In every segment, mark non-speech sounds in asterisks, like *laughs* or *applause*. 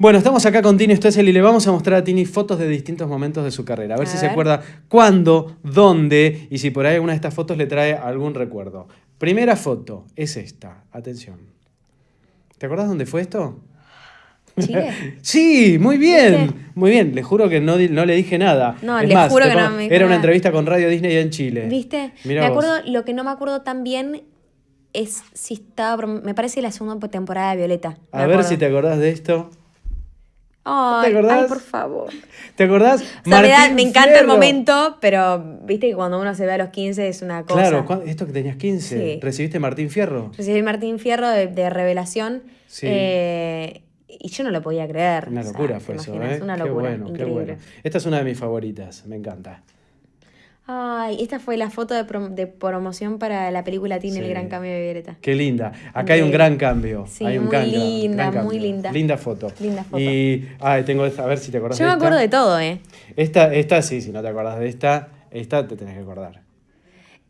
Bueno, estamos acá con Tini Stoessel y le vamos a mostrar a Tini fotos de distintos momentos de su carrera. A ver A si se acuerda cuándo, dónde y si por ahí alguna de estas fotos le trae algún recuerdo. Primera foto es esta. Atención. ¿Te acordás dónde fue esto? ¿Chile? *laughs* Sí, muy bien. Muy bien. Le juro que no, no le dije nada. No, Es le más, juro que no me dijo Era una nada. entrevista con Radio Disney en Chile. ¿Viste? Mirá me vos. acuerdo, lo que no me acuerdo tan bien es si estaba, me parece la segunda temporada de Violeta. A ver acuerdo. si te acordás de esto. Ay, ¿Te acordás? ay, por favor. ¿Te acordás? O sea, me, da- Martín me encanta el momento, pero viste que cuando uno se ve a los 15 es una cosa. Claro, ¿cuán- esto que tenías 15. Sí. ¿Recibiste Martín Fierro? Recibí Martín Fierro de, de Revelación. Sí. eh, y yo no lo podía creer. Una o sea, locura ¿te fue eso? ¿eh? Una Qué locura. bueno, qué bueno. Esta es una de mis favoritas, me encanta. Ay, esta fue la foto de, prom- de promoción para la película Teen Sí. El Gran Cambio de Violeta. Qué linda. Acá hay un gran cambio. Sí, hay un muy gran- gran linda, cambio. muy linda. Linda foto. Linda foto. Y, ay, tengo esta, a ver si te acordás Yo me de esta. acuerdo de todo, ¿eh? Esta, esta sí, si no te acordás de esta, esta te tenés que acordar.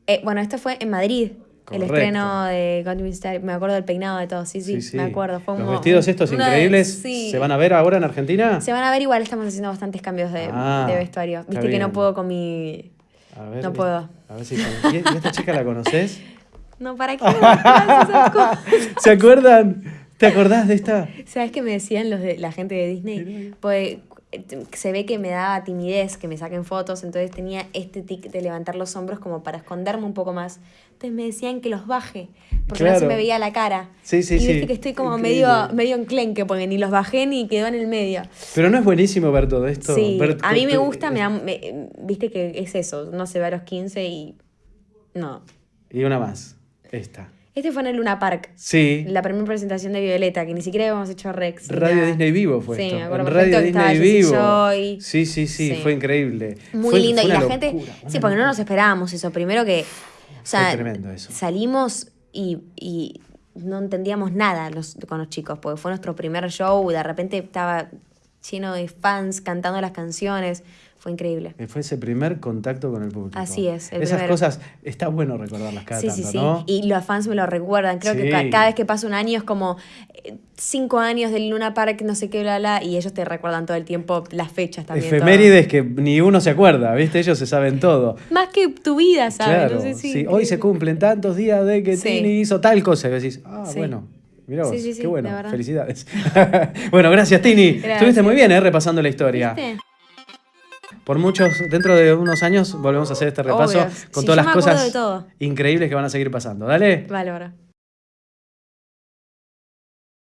Eh, Bueno, esto fue en Madrid. Correcto. El estreno de Star. Me acuerdo del peinado de todo. Sí, sí, me acuerdo. Fue Los un- vestidos estos increíbles, sí. ¿se van a ver ahora en Argentina? Se van a ver igual, estamos haciendo bastantes cambios de, Ah, de vestuario. Viste que no puedo con mi. A ver, No puedo. A ver si... ¿Y esta chica la conoces? *laughs* No, ¿para qué? *laughs* ¿Se acuerdan? ¿Te acordás de esta? ¿Sabes qué me decían los de la gente de Disney? Pues se ve que me daba timidez que me saquen fotos, entonces tenía este tic de levantar los hombros como para esconderme un poco más. Entonces me decían que los baje, porque no se me veía la cara. Sí, sí, y viste sí. que estoy como Increíble. medio, medio enclenque, porque ni los bajé ni quedó en el medio. Pero no es buenísimo ver todo esto. Sí, Ver- a mí me gusta, me, da- me- viste que es eso, no se ve a los 15 y... No. Y una más. Esta. Este fue en el Luna Park, Sí. la primera presentación de Violeta, que ni siquiera habíamos hecho Rex. Radio nada. Disney Vivo fue Sí, esto. me acuerdo en Radio Disney Vivo. Joy. Sí, sí, sí, Sí. fue increíble. Muy Fue- lindo. fue y la gente. Sí, porque no nos esperábamos eso. Primero que. O sea, tremendo eso. salimos y, y no entendíamos nada los, con los chicos, porque fue nuestro primer show y de repente estaba lleno de fans cantando las canciones. Fue increíble. Fue ese primer contacto con el público. Así es, el Esas cosas, está bueno recordarlas cada sí, tanto, sí, sí. ¿no? Y los fans me lo recuerdan. Creo que Sí. cada vez que pasa un año es como eh, cinco años del Luna Park, no sé qué, bla, bla, y ellos te recuerdan todo el tiempo las fechas también. todo. Efemérides que ni uno se acuerda, ¿viste? Ellos se saben todo. Más que tu vida, ¿sabes? Claro, No sé si- sí. Hoy se cumplen tantos días de que. Tini hizo tal cosa. Y decís, ah, bueno, mirá vos, Sí, sí, sí, qué bueno, felicidades. *laughs* bueno, gracias Tini. *laughs* Gracias. Estuviste muy bien, ¿eh? Repasando la historia. ¿Viste? Por muchos, dentro de unos años volvemos a hacer este repaso Obvio. con todas las cosas increíbles que van a seguir pasando. Dale. Vale, ahora.